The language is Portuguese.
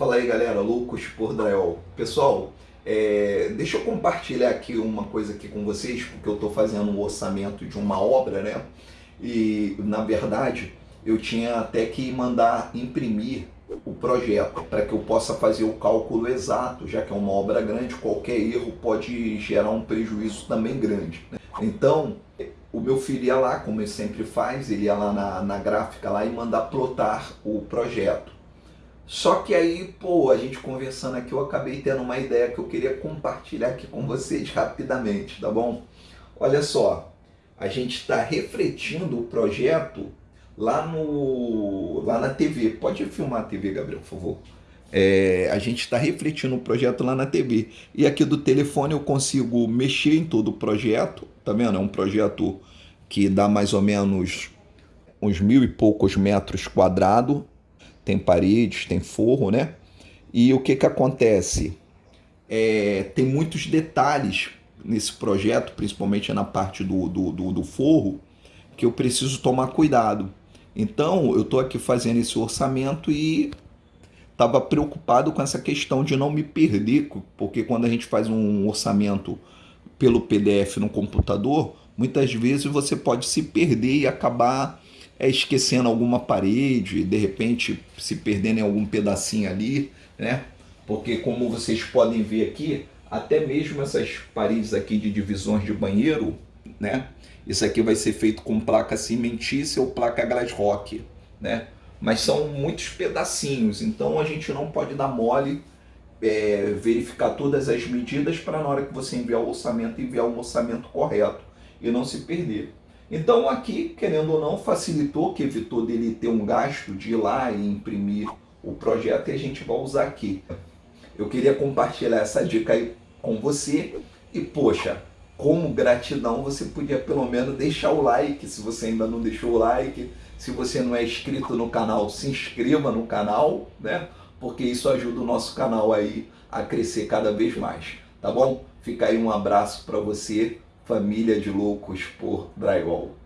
Fala aí galera, loucos por drywall. Pessoal, é, deixa eu compartilhar aqui uma coisa aqui com vocês, porque eu estou fazendo um orçamento de uma obra, né? E na verdade eu tinha até que mandar imprimir o projeto para que eu possa fazer o cálculo exato, já que é uma obra grande, qualquer erro pode gerar um prejuízo também grande. Né? Então, o meu filho ia lá, como ele sempre faz, ele ia lá na, na gráfica lá e mandar plotar o projeto. Só que aí, pô, a gente conversando aqui, eu acabei tendo uma ideia que eu queria compartilhar aqui com vocês rapidamente, tá bom? Olha só, a gente está refletindo o projeto lá, no, lá na TV. Pode filmar a TV, Gabriel, por favor. É, a gente está refletindo o projeto lá na TV. E aqui do telefone eu consigo mexer em todo o projeto, tá vendo? É um projeto que dá mais ou menos uns mil e poucos metros quadrados tem paredes, tem forro, né? E o que que acontece? É, tem muitos detalhes nesse projeto, principalmente na parte do, do, do, do forro, que eu preciso tomar cuidado. Então, eu estou aqui fazendo esse orçamento e estava preocupado com essa questão de não me perder, porque quando a gente faz um orçamento pelo PDF no computador, muitas vezes você pode se perder e acabar é esquecendo alguma parede, de repente se perdendo em algum pedacinho ali, né? Porque como vocês podem ver aqui, até mesmo essas paredes aqui de divisões de banheiro, né? Isso aqui vai ser feito com placa cimentícia ou placa glass rock, né? Mas são muitos pedacinhos, então a gente não pode dar mole, é, verificar todas as medidas para na hora que você enviar o orçamento, enviar um orçamento correto e não se perder. Então aqui, querendo ou não, facilitou, que evitou dele ter um gasto de ir lá e imprimir o projeto e a gente vai usar aqui. Eu queria compartilhar essa dica aí com você e, poxa, como gratidão, você podia pelo menos deixar o like, se você ainda não deixou o like. Se você não é inscrito no canal, se inscreva no canal, né? Porque isso ajuda o nosso canal aí a crescer cada vez mais, tá bom? Fica aí um abraço para você família de loucos por drywall.